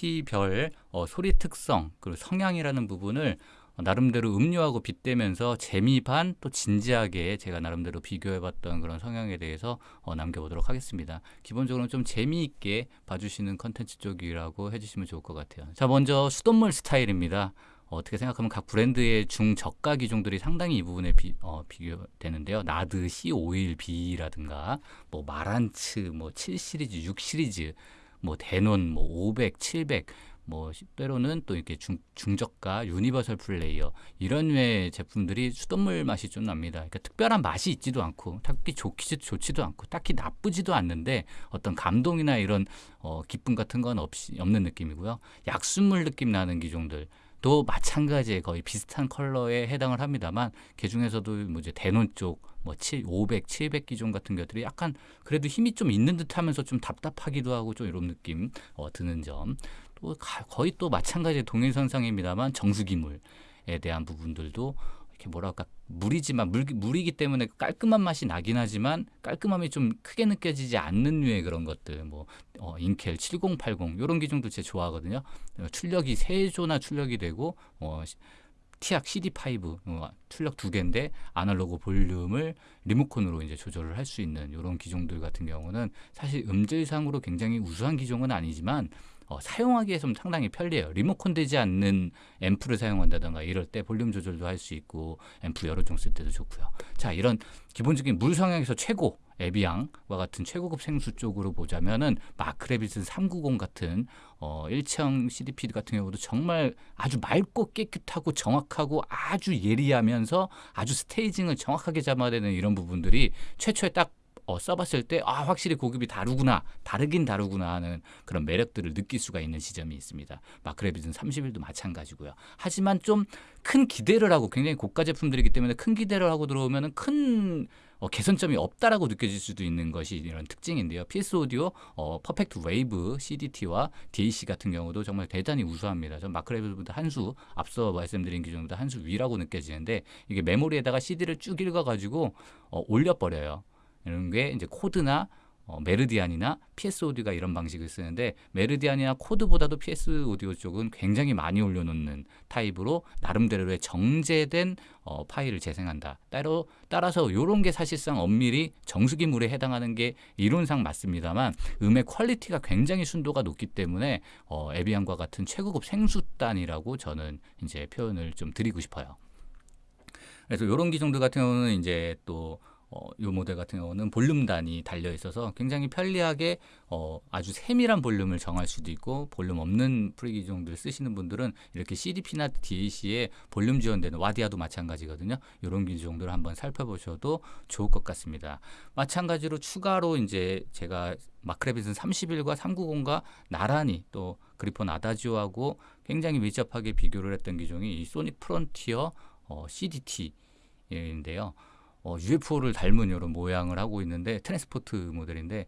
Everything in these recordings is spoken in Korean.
CDP별 어, 소리 특성 그리고 성향이라는 부분을 나름대로 음료하고 빗대면서 재미 반 또 진지하게 제가 나름대로 비교해봤던 그런 성향에 대해서 어, 남겨보도록 하겠습니다. 기본적으로 좀 재미있게 봐주시는 컨텐츠 쪽이라고 해주시면 좋을 것 같아요. 자 먼저 수돗물 스타일입니다. 어, 어떻게 생각하면 각 브랜드의 중저가 기종들이 상당히 이 부분에 비, 어, 비교되는데요. 나드 C51B라든가 뭐 Marantz 뭐 7시리즈, 6시리즈 뭐 Denon 뭐 500, 700, 뭐 때로는 또 이렇게 중, 중저가 universal player 이런 류의 제품들이 수돗물 맛이 좀 납니다. 그러니까 특별한 맛이 있지도 않고 딱히 좋기 좋지도 않고 딱히 나쁘지도 않는데 어떤 감동이나 이런 어, 기쁨 같은 건 없이 없는 느낌이고요. 약수물 느낌 나는 기종들 도 마찬가지에 거의 비슷한 컬러에 해당을 합니다만 그 중에서도 뭐 이제 대논 쪽 뭐 500, 700 기종 같은 것들이 약간 그래도 힘이 좀 있는 듯하면서 좀 답답하기도 하고 좀 이런 느낌 어, 드는 점. 또 거의 또 마찬가지 동일선상입니다만 정수기물에 대한 부분들도 이렇게 뭐랄까 물이지만 물, 물이기 때문에 깔끔한 맛이 나긴 하지만 깔끔함이 좀 크게 느껴지지 않는 류의 그런 것들 뭐 어, 인켈 7080 이런 기종도 제 좋아하거든요 어, 출력이 세조나 출력이 되고 어, TEAC CD5 어, 출력 두 개인데 아날로그 볼륨을 리모컨으로 이제 조절을 할 수 있는 이런 기종들 같은 경우는 사실 음질상으로 굉장히 우수한 기종은 아니지만 어, 사용하기에 좀 상당히 편리해요. 리모컨 되지 않는 앰프를 사용한다던가 이럴 때 볼륨 조절도 할 수 있고 앰프 여러 종 쓸 때도 좋고요. 자 이런 기본적인 물 성향에서 최고 Evian과 같은 최고급 생수 쪽으로 보자면은 Mark Levinson 390 같은 어 일체형 CDP 같은 경우도 정말 아주 맑고 깨끗하고 정확하고 아주 예리하면서 아주 staging을 정확하게 잡아야 되는 이런 부분들이 최초에 딱 어, 써봤을 때 아 확실히 고급이 다르구나 다르긴 다르구나 하는 그런 매력들을 느낄 수가 있는 지점이 있습니다. Mark Levinson 31도 마찬가지고요. 하지만 좀 큰 기대를 하고 굉장히 고가 제품들이기 때문에 큰 기대를 하고 들어오면은 큰 어, 개선점이 없다라고 느껴질 수도 있는 것이 이런 특징인데요. PS Audio 어, Perfect Wave CDT와 DAC 같은 경우도 정말 대단히 우수합니다. 전 마크레비보다 한 수 앞서 말씀드린 기종보다 한 수 위라고 느껴지는데 이게 메모리에다가 CD를 쭉 읽어가지고 어, 올려버려요. 이런 게 이제 코드나 어, Meridian이나 PS Audio가 이런 방식을 쓰는데 Meridian이나 Chord보다도 PS Audio 쪽은 굉장히 많이 올려놓는 타입으로 나름대로의 정제된 어, 파일을 재생한다. 따로 따라서 이런 게 사실상 엄밀히 정수기물에 해당하는 게 이론상 맞습니다만 음의 quality가 굉장히 순도가 높기 때문에 어, Evian과 같은 최고급 생수다라고 저는 이제 표현을 좀 드리고 싶어요. 그래서 이런 기종들 같은 경우는 이제 또 어, 이 모델 같은 경우는 볼륨단이 달려 있어서 굉장히 편리하게 어, 아주 세밀한 볼륨을 정할 수도 있고 볼륨 없는 프리기종들 쓰시는 분들은 이렇게 CDP나 DAC에 볼륨 지원되는 Wadia도 마찬가지거든요. 이런 기종들을 한번 살펴보셔도 좋을 것 같습니다. 마찬가지로 추가로 이제 제가 Mark Levinson 31과 390과 나란히 또 Gryphon Adagio하고 굉장히 밀접하게 비교를 했던 기종이 이 Sonic Frontier 어, CDT인데요. 어, UFO를 닮은 이런 모양을 하고 있는데 transport 모델인데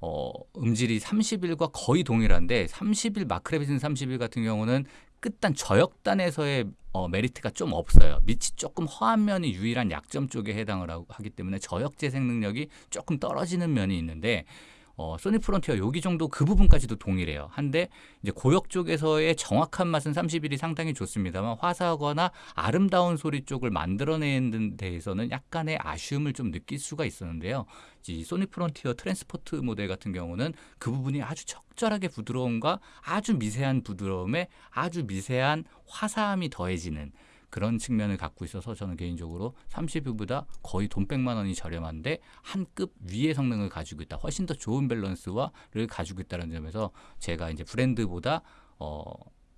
어, 음질이 31과 거의 동일한데 31 Mark Levinson 31 같은 경우는 끝단 저역단에서의 어, 메리트가 좀 없어요. 밑이 조금 허한 면이 유일한 약점 쪽에 해당을 하기 때문에 저역 재생 능력이 조금 떨어지는 면이 있는데 어, 소닉 프론티어 여기 정도 그 부분까지도 동일해요. 한데 이제 고역 쪽에서의 정확한 맛은 31이 상당히 좋습니다만 화사하거나 아름다운 소리 쪽을 만들어내는 데에서는 약간의 아쉬움을 좀 느낄 수가 있었는데요. 이 소닉 프론티어 transport 모델 같은 경우는 그 부분이 아주 적절하게 부드러움과 아주 미세한 부드러움에 아주 미세한 화사함이 더해지는 그런 측면을 갖고 있어서 저는 개인적으로 30유보다 거의 돈 100만 원이 저렴한데 한 급 위의 성능을 가지고 있다. 훨씬 더 좋은 밸런스와를 가지고 있다는 점에서 제가 이제 브랜드보다 어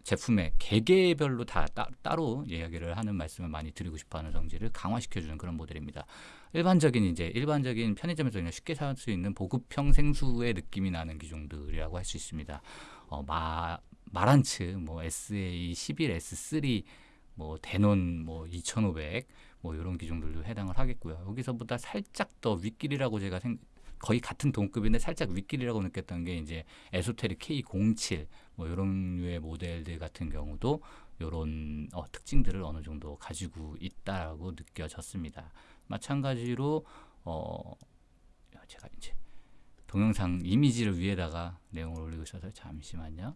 제품의 개개별로 다 따, 로 이야기를 하는 말씀을 많이 드리고 싶어하는 성질을 강화시켜주는 그런 모델입니다. 일반적인 이제 일반적인 편의점에서 그냥 쉽게 살 수 있는 보급형 생수의 느낌이 나는 기종들이라고 할 수 있습니다. 어, 마 마란츠, 뭐 SA 11S3 뭐 대논 뭐 2500, 뭐 이런 기종들도 해당을 하겠고요. 여기서보다 살짝 더 윗길이라고 제가 생, 거의 같은 동급인데 살짝 윗길이라고 느꼈던 게 이제 에소테릭 K07 뭐 이런 류의 모델들 같은 경우도 이런 어, 특징들을 어느 정도 가지고 있다라고 느껴졌습니다. 마찬가지로 어, 제가 이제 동영상 이미지를 위에다가 내용을 올리고 있어서 잠시만요.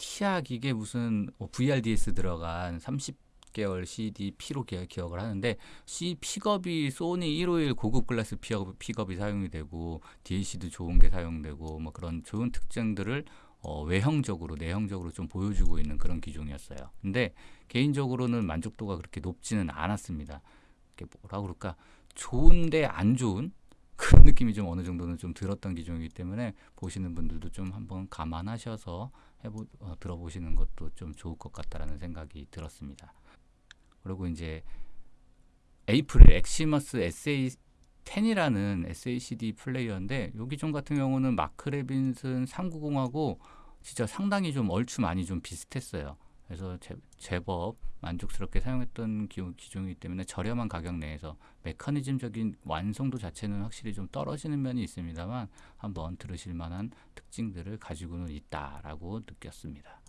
치약 이게 무슨 뭐 VRDS 들어간 30개월 CD P로 기- 기억 을 하는데 C 픽업이 소니 151 고급 글라스 픽업, 픽업이 사용이 되고 DAC도 좋은 게 사용되고 뭐 그런 좋은 특징들을 어, 외형적으로 내형적으로 좀 보여주고 있는 그런 기종이었어요. 근데 개인적으로는 만족도가 그렇게 높지는 않았습니다. 이게 뭐라 그럴까 좋은데 안 좋은 그런 느낌이 좀 어느 정도는 좀 들었던 기종이기 때문에 보시는 분들도 좀 한번 감안하셔서 해보 어, 들어보시는 것도 좀 좋을 것 같다라는 생각이 들었습니다. 그리고 이제 에이프릴 엑시무스 SA 10이라는 SACD 플레이어인데 요 기종 같은 경우는 마크 레빈슨 390하고 진짜 상당히 좀 얼추 많이 좀 비슷했어요. 그래서 제, 제법 만족스럽게 사용했던 기, 기종이기 때문에 저렴한 가격 내에서 메커니즘적인 완성도 자체는 확실히 좀 떨어지는 면이 있습니다만 한번 들으실 만한 특징들을 가지고는 있다라고 느꼈습니다.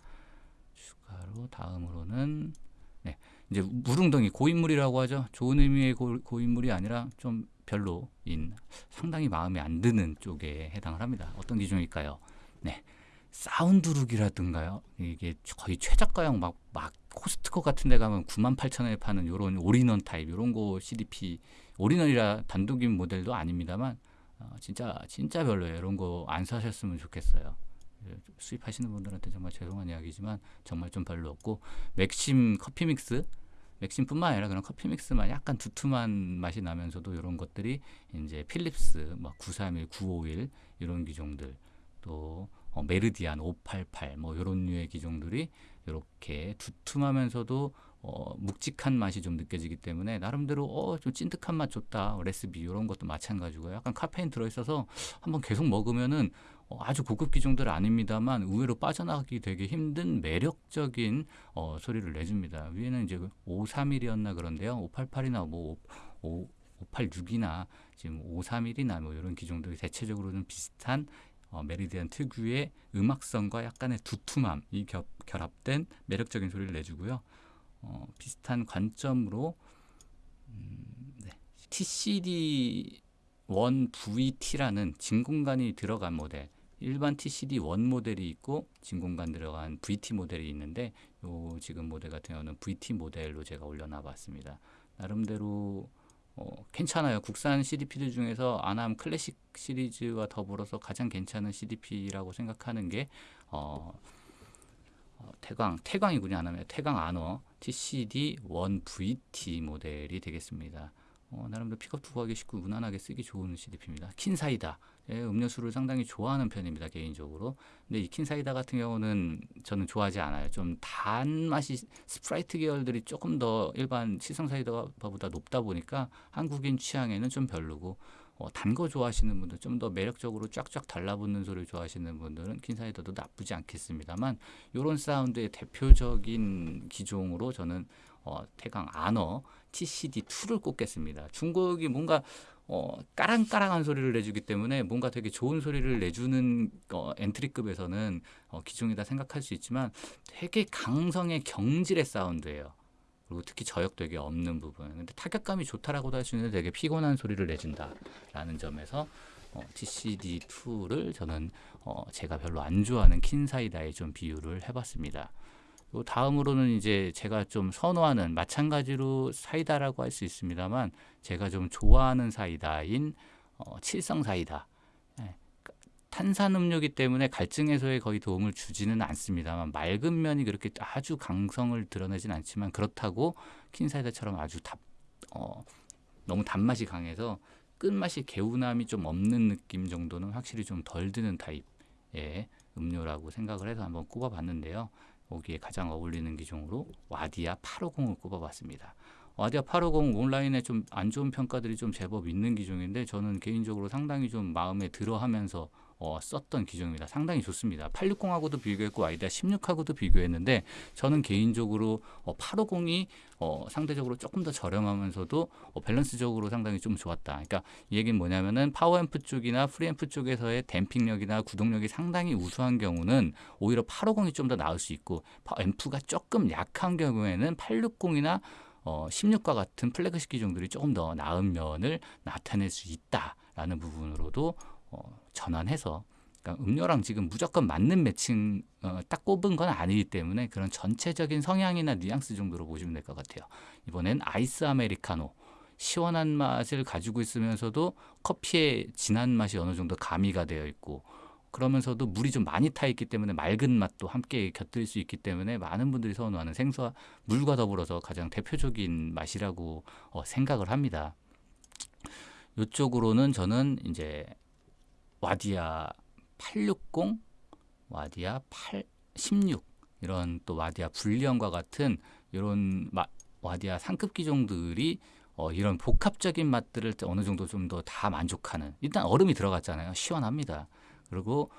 추가로 다음으로는 네, 이제 물웅덩이 고인물이라고 하죠. 좋은 의미의 고, 고인물이 아니라 좀 별로인 상당히 마음에 안 드는 쪽에 해당을 합니다. 어떤 기종일까요? 네. 사운드룩이라든가요. 이게 거의 최저가형 막, 막 코스트코 같은 데 가면 9만 8천 원에 파는 요런 올인원 타입 요런 거 CDP 올인원이라 단독인 모델도 아닙니다만 어, 진짜 진짜 별로예요. 이런 거 안 사셨으면 좋겠어요. 예, 수입하시는 분들한테 정말 죄송한 이야기지만 정말 좀 별로였고 맥심 커피 믹스 맥심뿐만 아니라 그런 커피 믹스만 약간 두툼한 맛이 나면서도 이런 것들이 이제 필립스 뭐 931, 951 이런 기종들 또 어, 메르디안 588 뭐 이런 류의 기종들이 이렇게 두툼하면서도 어, 묵직한 맛이 좀 느껴지기 때문에 나름대로 어, 좀 찐득한 맛 좋다 레시피 이런 것도 마찬가지고요. 약간 카페인 들어있어서 한번 계속 먹으면은 어, 아주 고급 기종들 아닙니다만 의외로 빠져나가기 되게 힘든 매력적인 어, 소리를 내줍니다. 위에는 이제 531이었나 그런데요. 588이나 뭐 5, 586이나 지금 531이나 뭐 이런 기종들이 대체적으로는 비슷한 어, 메리디안 특유의 음악성과 약간의 두툼함이 겹, 결합된 매력적인 소리를 내주고요. 어, 비슷한 관점으로 음, 네. TCD1VT라는 진공관이 들어간 모델 일반 TCD1 모델이 있고 진공관 들어간 VT 모델이 있는데 요 지금 모델 같은 경우는 VT 모델로 제가 올려놔 봤습니다. 나름대로 어, 괜찮아요. 국산 CDP들 중에서 아남 클래식 시리즈와 더불어서 가장 괜찮은 CDP라고 생각하는 게 어, 어, 태광, 태광이군요. 아나면 태광 아너 TCD1VT 모델이 되겠습니다. 어, 나름대로 픽업도 구하기 쉽고 무난하게 쓰기 좋은 CDP입니다. 킨사이다. 예, 음료수를 상당히 좋아하는 편입니다. 개인적으로. 근데 이 킨사이다 같은 경우는 저는 좋아하지 않아요. 좀 단맛이 스프라이트 계열들이 조금 더 일반 칠성 사이다보다 높다 보니까 한국인 취향에는 좀 별로고 어, 단거 좋아하시는 분들 좀 더 매력적으로 쫙쫙 달라붙는 소리를 좋아하시는 분들은 킨사이다도 나쁘지 않겠습니다만 이런 사운드의 대표적인 기종으로 저는 어, 태강 아너 TCD2를 꼽겠습니다. 중국이 뭔가 어, 까랑까랑한 소리를 내주기 때문에 뭔가 되게 좋은 소리를 내주는 어, 엔트리급에서는 어, 기종이다 생각할 수 있지만 되게 강성의 경질의 사운드예요. 그리고 특히 저역 되게 없는 부분. 근데 타격감이 좋다라고도 할 수 있는데 되게 피곤한 소리를 내준다라는 점에서 어, TCD2를 저는 어, 제가 별로 안 좋아하는 킨사이다에 좀 비유를 해봤습니다. 요 다음으로는 이제 제가 좀 선호하는 마찬가지로 사이다라고 할 수 있습니다만 제가 좀 좋아하는 사이다인 어, 칠성 사이다. 예, 탄산음료기 때문에 갈증 해소에 거의 도움을 주지는 않습니다만 맑은 면이 그렇게 아주 강성을 드러내진 않지만 그렇다고 킨사이다처럼 아주 답, 어, 너무 단맛이 강해서 끝맛이 개운함이 좀 없는 느낌 정도는 확실히 좀 덜 드는 타입의 음료라고 생각을 해서 한번 꼽아봤는데요. 거기에 가장 어울리는 기종으로 와디아 850을 꼽아봤습니다. 와디아 850 온라인에 좀 안 좋은 평가들이 좀 제법 있는 기종인데 저는 개인적으로 상당히 좀 마음에 들어하면서 어, 썼던 기종입니다. 상당히 좋습니다. 860하고도 비교했고 아이디아 16하고도 비교했는데 저는 개인적으로 어, 850이 어, 상대적으로 조금 더 저렴하면서도 어, 밸런스적으로 상당히 좀 좋았다. 그러니까 이 얘기는 뭐냐면은 파워앰프 쪽이나 프리앰프 쪽에서의 damping력이나 구동력이 상당히 우수한 경우는 오히려 850이 좀 더 나을 수 있고 앰프가 조금 약한 경우에는 860이나 어, 16과 같은 플래그십 기종들이 조금 더 나은 면을 나타낼 수 있다라는 부분으로도 어, 전환해서 그러니까 음료랑 지금 무조건 맞는 매칭 어, 딱 꼽은 건 아니기 때문에 그런 전체적인 성향이나 뉘앙스 정도로 보시면 될 것 같아요. 이번엔 아이스 아메리카노 시원한 맛을 가지고 있으면서도 커피의 진한 맛이 어느 정도 가미가 되어 있고 그러면서도 물이 좀 많이 타 있기 때문에 맑은 맛도 함께 곁들일 수 있기 때문에 많은 분들이 선호하는 생수와 물과 더불어서 가장 대표적인 맛이라고 어, 생각을 합니다. 이쪽으로는 저는 이제 와디아 860, 와디아 8, 16 이런 또 와디아 불리언과 같은 이런 마, 와디아 상급 기종들이 어, 이런 복합적인 맛들을 어느 정도 좀 더 다 만족하는 일단 얼음이 들어갔잖아요. 시원합니다. 그리고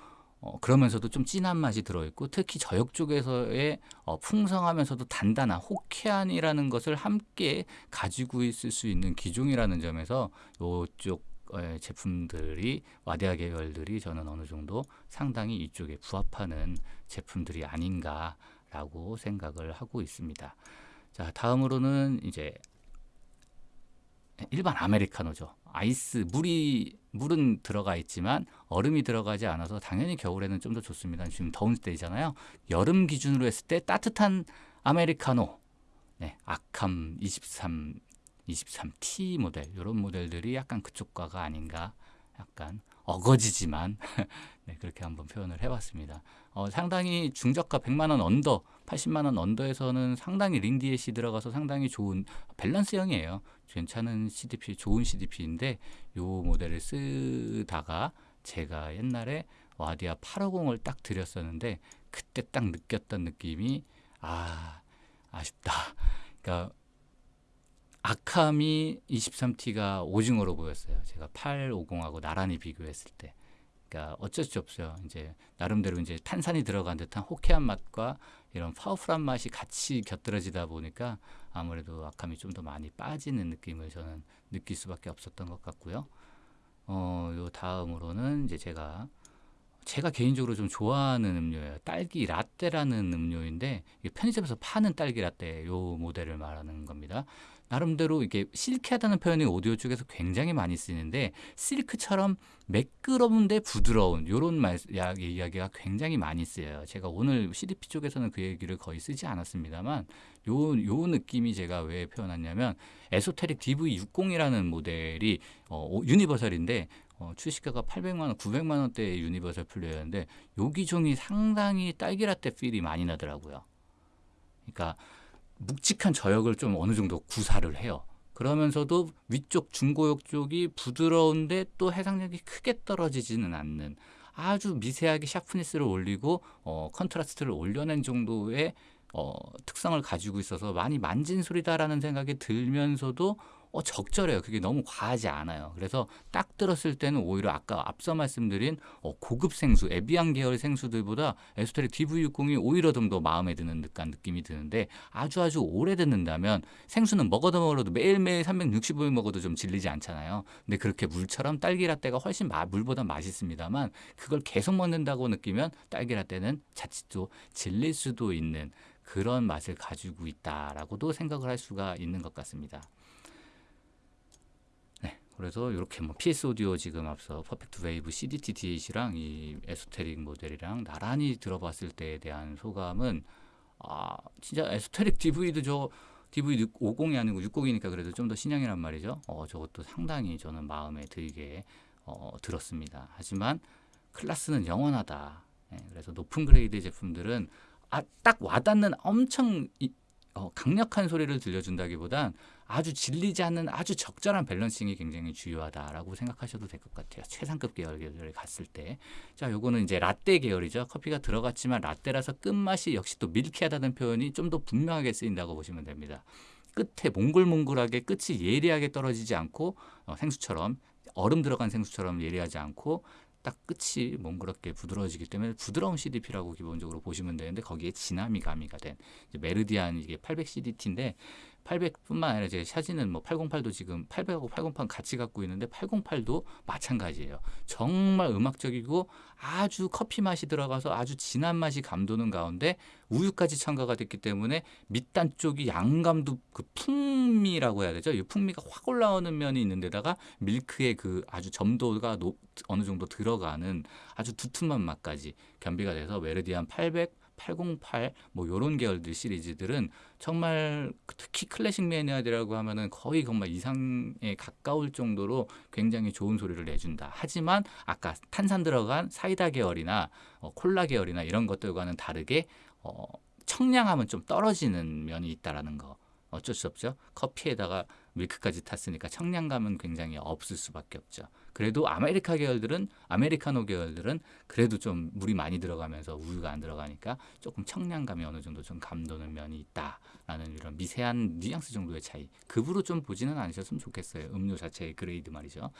어, 그러면서도 좀 진한 맛이 들어있고 특히 저역 쪽에서의 어, 풍성하면서도 단단한 호쾌한이라는 것을 함께 가지고 있을 수 있는 기종이라는 점에서 이쪽 제품들이 와디아 계열들이 저는 어느 정도 상당히 이쪽에 부합하는 제품들이 아닌가라고 생각을 하고 있습니다. 자 다음으로는 이제 일반 아메리카노죠. 아이스 물이 물은 들어가 있지만 얼음이 들어가지 않아서 당연히 겨울에는 좀 더 좋습니다. 지금 더운 때이잖아요. 여름 기준으로 했을 때 따뜻한 아메리카노, 네, 아캄 23, 23T 모델 이런 모델들이 약간 그쪽과가 아닌가 약간 어거지지만 네, 그렇게 한번 표현을 해봤습니다. 어, 상당히 중저가 100만 원 under, 80만 원 under에서는 상당히 Ring DAC이 들어가서 상당히 좋은 밸런스형이에요. 괜찮은 CDP, 좋은 CDP인데 이 모델을 쓰다가 제가 옛날에 와디아 850을 딱 들였었는데 그때 딱 느꼈던 느낌이 아 아쉽다. 그러니까 아캄이 23T가 오징어로 보였어요. 제가 850하고 나란히 비교했을 때. 그러니까 어쩔 수 없어요. 이제 나름대로 이제 탄산이 들어간 듯한 호쾌한 맛과 이런 파워풀한 맛이 같이 곁들여지다 보니까 아무래도 아캄이 좀 더 많이 빠지는 느낌을 저는 느낄 수밖에 없었던 것 같고요. 어, 요 다음으로는 이제 제가 제가 개인적으로 좀 좋아하는 음료예요. 딸기 라떼라는 음료인데 편의점에서 파는 딸기 라떼 요 모델을 말하는 겁니다. 나름대로 이게 silky하다는 표현이 오디오 쪽에서 굉장히 많이 쓰이는데 실크처럼 매끄러운데 부드러운 이런 말 이야기가 굉장히 많이 쓰여요. 제가 오늘 CDP 쪽에서는 그 얘기를 거의 쓰지 않았습니다만 요, 요 느낌이 제가 왜 표현했냐면 에소테릭 DV60이라는 모델이 어, universal인데 어, 출시가가 800만 원, 900만 원대의 universal 플레이어인데 요 기종이 상당히 딸기라떼 feel이 많이 나더라고요. 그러니까 묵직한 저역을 좀 어느 정도 구사를 해요. 그러면서도 위쪽 중고역 쪽이 부드러운데 또 해상력이 크게 떨어지지는 않는 아주 미세하게 sharpness를 올리고 어, contrast를 올려낸 정도의 어, 특성을 가지고 있어서 많이 만진 소리다라는 생각이 들면서도 어, 적절해요. 그게 너무 과하지 않아요. 그래서 딱 들었을 때는 오히려 아까 앞서 말씀드린 어, 고급 생수, 에비앙 계열 생수들보다 에소테릭 DV60이 오히려 좀 더 마음에 드는 듯한 느낌이 드는데 아주 아주 오래 듣는다면 생수는 먹어도 먹어도 매일매일 365일 먹어도 좀 질리지 않잖아요. 근데 그렇게 물처럼 딸기라떼가 훨씬 마, 물보다 맛있습니다만 그걸 계속 먹는다고 느끼면 딸기라떼는 자칫 또 질릴 수도 있는 그런 맛을 가지고 있다라고도 생각을 할 수가 있는 것 같습니다. 그래서 이렇게 뭐 PS 오디오 지금 앞서 퍼펙트 웨이브 CDT D8이랑 이 에소테릭 모델이랑 나란히 들어봤을 때에 대한 소감은 아 진짜 에소테릭 DV도 저 DV 50이 아니고 60이니까 그래도 좀 더 신형이란 말이죠. 어 저것도 상당히 저는 마음에 들게 어, 들었습니다. 하지만 클라스는 영원하다. 예, 그래서 높은 grade 제품들은 아, 딱 와닿는 엄청 이, 어, 강력한 소리를 들려준다기보단 아주 질리지 않는 아주 적절한 balancing이 굉장히 중요하다라고 생각하셔도 될 것 같아요. 최상급 계열 계열에 갔을 때. 자, 요거는 이제 라떼 계열이죠. 커피가 들어갔지만 라떼라서 끝맛이 역시 또 밀키하다는 표현이 좀 더 분명하게 쓰인다고 보시면 됩니다. 끝에 몽글몽글하게 끝이 예리하게 떨어지지 않고 어, 생수처럼 얼음 들어간 생수처럼 예리하지 않고 딱 끝이 몽그럽게 부드러워지기 때문에 부드러운 CDP라고 기본적으로 보시면 되는데 거기에 진함이 가미가 된 메르디안 이게 800 CDT인데 800뿐만 아니라 제 샤지는 뭐 808도 지금 800하고 808 같이 갖고 있는데 808도 마찬가지예요. 정말 음악적이고 아주 커피 맛이 들어가서 아주 진한 맛이 감도는 가운데 우유까지 첨가가 됐기 때문에 밑단 쪽이 양감도 그 풍미라고 해야 되죠. 이 풍미가 확 올라오는 면이 있는데다가 밀크의 그 아주 점도가 높, 어느 정도 들어가는 아주 두툼한 맛까지 겸비가 돼서 메르디안 800 808 뭐 요런 계열들 시리즈들은 정말 특히 클래식 매니아들이라고 하면은 거의 정말 이상에 가까울 정도로 굉장히 좋은 소리를 내준다. 하지만 아까 탄산 들어간 사이다 계열이나 어, 콜라 계열이나 이런 것들과는 다르게 어, 청량함은 좀 떨어지는 면이 있다라는 거. 어쩔 수 없죠. 커피에다가 밀크까지 탔으니까 청량감은 굉장히 없을 수밖에 없죠. 그래도 아메리카 계열들은 아메리카노 계열들은 그래도 좀 물이 많이 들어가면서 우유가 안 들어가니까 조금 청량감이 어느 정도 좀 감도는 면이 있다라는 이런 미세한 뉘앙스 정도의 차이. 급으로 좀 보지는 않으셨으면 좋겠어요. 음료 자체의 grade 말이죠.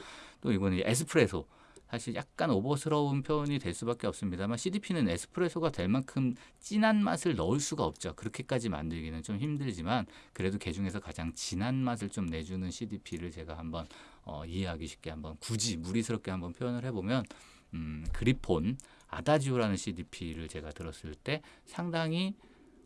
또 이거는 에스프레소. 사실 약간 오버스러운 표현이 될 수밖에 없습니다만 CDP는 에스프레소가 될 만큼 진한 맛을 넣을 수가 없죠. 그렇게까지 만들기는 좀 힘들지만 그래도 그 중에서 가장 진한 맛을 좀 내주는 CDP를 제가 한번 어, 이해하기 쉽게 한번 굳이 무리스럽게 한번 표현을 해보면 음, 그리폰 아다지오라는 CDP를 제가 들었을 때 상당히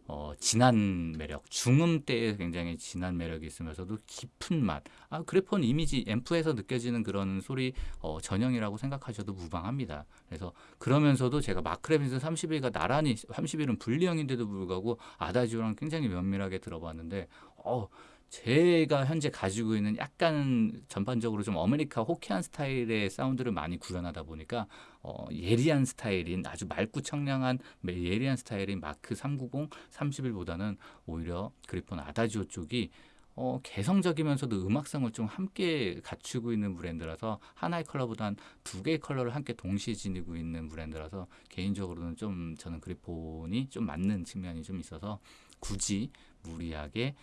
어, 진한 매력, 중음대에 굉장히 진한 매력이 있으면서도 깊은 맛. 아, 그리폰 이미지 앰프에서 느껴지는 그런 소리 어, 전형이라고 생각하셔도 무방합니다. 그래서 그러면서도 제가 마크 레빈슨 31과 나란히 31은 분리형인데도 불구하고 아다지오랑 굉장히 면밀하게 들어봤는데 어, 제가 현재 가지고 있는 약간 전반적으로 좀 아메리카 호키안 스타일의 사운드를 많이 구현하다 보니까 어, 예리한 스타일인 아주 맑고 청량한 예리한 스타일인 마크 390, 31보다는 오히려 그리폰 아다지오 쪽이 어, 개성적이면서도 음악성을 좀 함께 갖추고 있는 브랜드라서 하나의 컬러보단 두 개의 컬러를 함께 동시에 지니고 있는 브랜드라서 개인적으로는 좀 저는 그리폰이 좀 맞는 측면이 좀 있어서 굳이 무리하게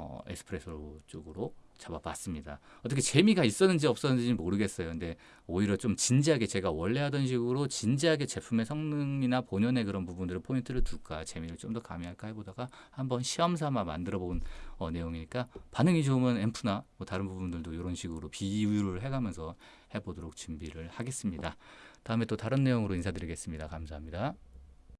어, 에스프레소 쪽으로 잡아봤습니다. 어떻게 재미가 있었는지 없었는지 모르겠어요. 근데 오히려 좀 진지하게 제가 원래 하던 식으로 진지하게 제품의 성능이나 본연의 그런 부분들을 포인트를 둘까 재미를 좀 더 가미할까 해보다가 한번 시험 삼아 만들어 본 어, 내용이니까 반응이 좋으면 앰프나 뭐 다른 부분들도 이런 식으로 비유를 해가면서 해보도록 준비를 하겠습니다. 다음에 또 다른 내용으로 인사드리겠습니다. 감사합니다.